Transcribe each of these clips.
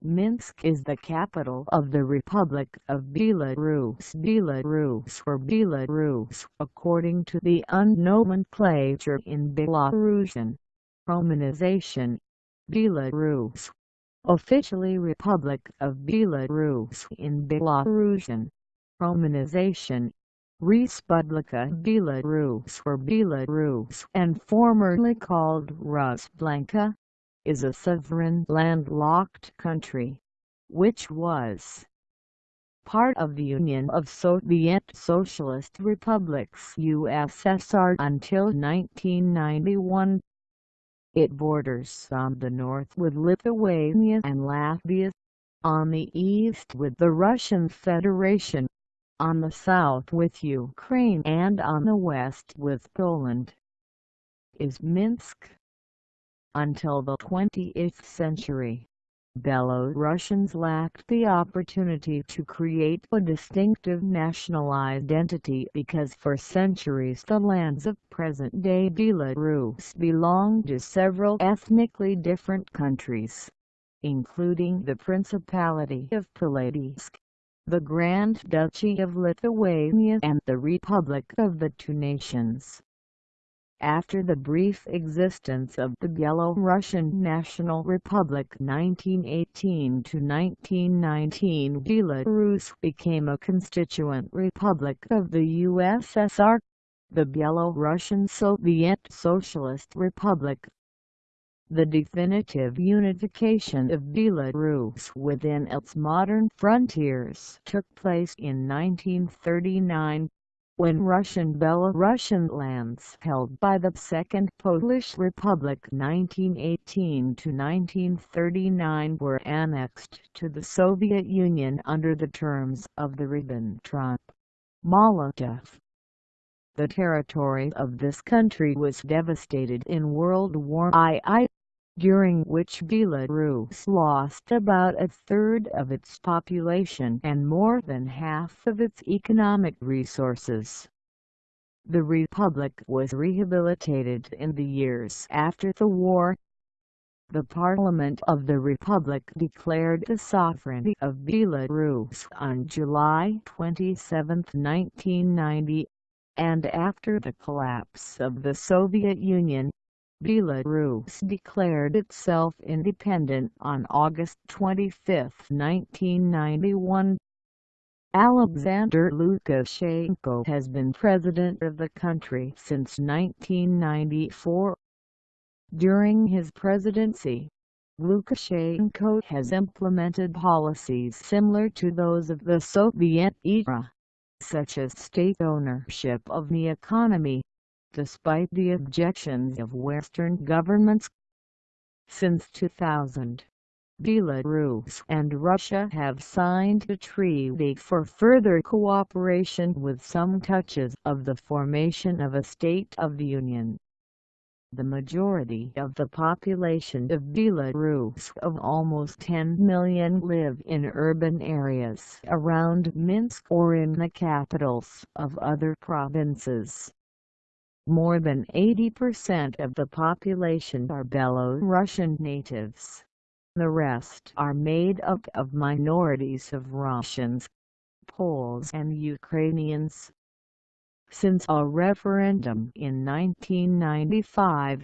Minsk is the capital of the Republic of Belarus Belarus or Belarus according to the nomenclature in Belarusian. Romanization Belarus Officially Republic of Belarus in Belarusian. Romanization Respublika Belarus or Belarus and formerly called Rusblanka is a sovereign landlocked country, which was part of the Union of Soviet Socialist Republics USSR until 1991. It borders on the north with Lithuania and Latvia, on the east with the Russian Federation, on the south with Ukraine and on the west with Poland. Is Minsk until the 20th century, Belarusians lacked the opportunity to create a distinctive national identity because for centuries the lands of present-day Belarus belonged to several ethnically different countries, including the Principality of Polotsk, the Grand Duchy of Lithuania and the Republic of the Two Nations. After the brief existence of the Belarusian National Republic 1918–1919 Belarus became a constituent republic of the USSR, the Belarusian Soviet Socialist Republic. The definitive unification of Belarus within its modern frontiers took place in 1939 when Russian Belarusian lands held by the Second Polish Republic 1918–1939 were annexed to the Soviet Union under the terms of the Ribbentrop-Molotov. The territory of this country was devastated in World War II during which Belarus lost about a third of its population and more than half of its economic resources. The republic was rehabilitated in the years after the war. The Parliament of the Republic declared the sovereignty of Belarus on July 27, 1990, and after the collapse of the Soviet Union, Belarus declared itself independent on August 25, 1991. Alexander Lukashenko has been president of the country since 1994. During his presidency, Lukashenko has implemented policies similar to those of the Soviet era, such as state ownership of the economy, despite the objections of Western governments. Since 2000, Belarus and Russia have signed a treaty for further cooperation with some touches of the formation of a State of the Union. The majority of the population of Belarus of almost 10 million live in urban areas around Minsk or in the capitals of other provinces. More than 80% of the population are Belarusian natives. The rest are made up of minorities of Russians, Poles and Ukrainians. Since a referendum in 1995,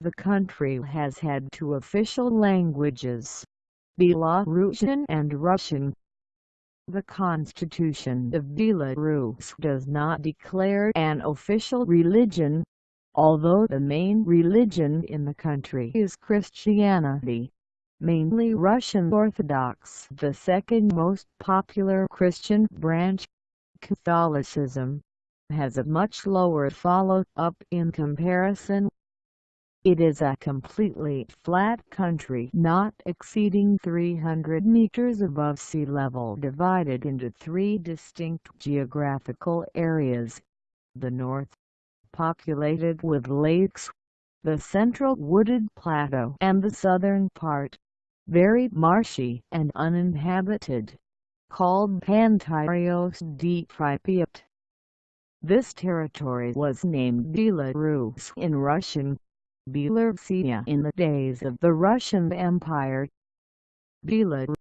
the country has had two official languages, Belarusian and Russian. The Constitution of Belarus does not declare an official religion, although the main religion in the country is Christianity, mainly Russian Orthodox. The second most popular Christian branch, Catholicism, has a much lower follow-up in comparison it is a completely flat country not exceeding 300 meters above sea level divided into three distinct geographical areas. The north, populated with lakes, the central wooded plateau and the southern part, very marshy and uninhabited, called Pantarios di Pripyat. This territory was named Belarus in Russian Belarusia in the days of the Russian Empire. Belarus